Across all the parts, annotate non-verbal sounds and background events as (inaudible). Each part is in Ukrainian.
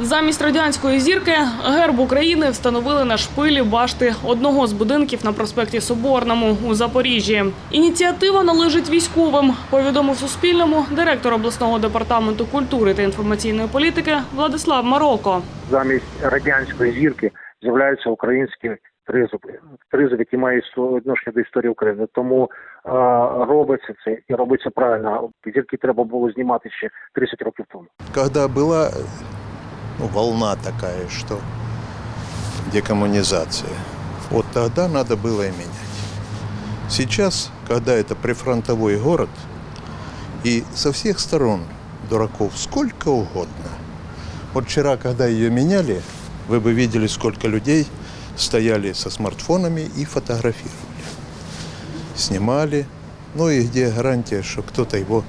Замість радянської зірки герб України встановили на шпилі башти одного з будинків на проспекті Соборному у Запоріжжі. Ініціатива належить військовим, повідомив Суспільному директор обласного департаменту культури та інформаційної політики Владислав Маролко. замість радянської зірки з'являються українські тризуб, тризуб, які мають відношення до історії України. Тому е, робиться це і робиться правильно. Зірки треба було знімати ще 30 років тому. когда была ну, волна такая, что декоммунизация, вот тогда надо было и менять. Сейчас, когда это прифронтовой город, и со всех сторон дураков сколько угодно. Вот вчера, когда ее меняли, вы бы видели, сколько людей стояли со смартфонами и фотографировали. Снимали. Ну и где гарантия, что кто-то его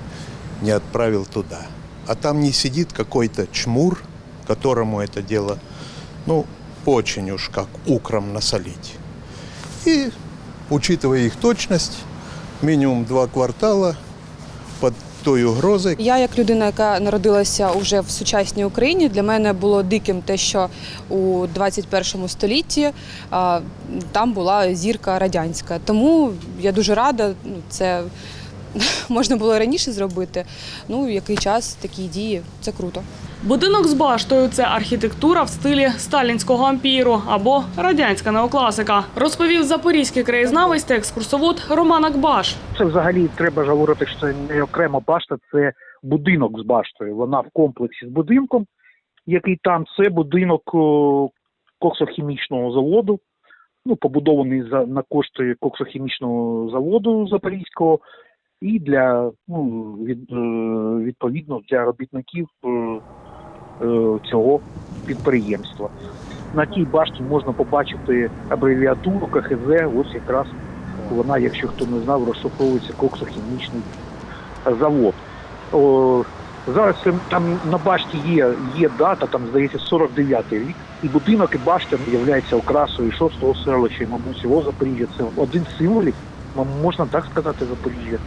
не отправил туда. А там не сидит какой-то чмур, которому это дело, ну, очень уж как укром насолить. И, учитывая их точность, минимум два квартала под той угрозой, Я, як людина, яка народилася уже в сучасній Україні, для мене було диким те, що у 21 столітті а, там була зірка радянська. Тому я дуже рада. ну, Це (laughs) можна було раніше зробити. Ну, який час такі дії, це круто. Будинок з баштою це архітектура в стилі сталінського ампіру або радянська неокласика, розповів запорізький краєзнавець та екскурсовод Роман Акбаш. Це взагалі треба говорити, що це не окрема башта, це будинок з баштою. Вона в комплексі з будинком, який там це будинок коксохімічного заводу. Ну, побудований за на кошти коксохімічного заводу Запорізького, і для ну від, е, відповідно для робітників е, цього підприємства. На тій башті можна побачити абревіатуру КХЗ. Ось якраз вона, якщо хто не знав, розшифровується коксохімічний завод. О, зараз там на башті є, є дата, там здається 49-й рік. І будинок, і башта являється окрасою шостого селища, і, мабуть, всього Запоріжжя. Це один з символів, можна так сказати, Запоріжжя.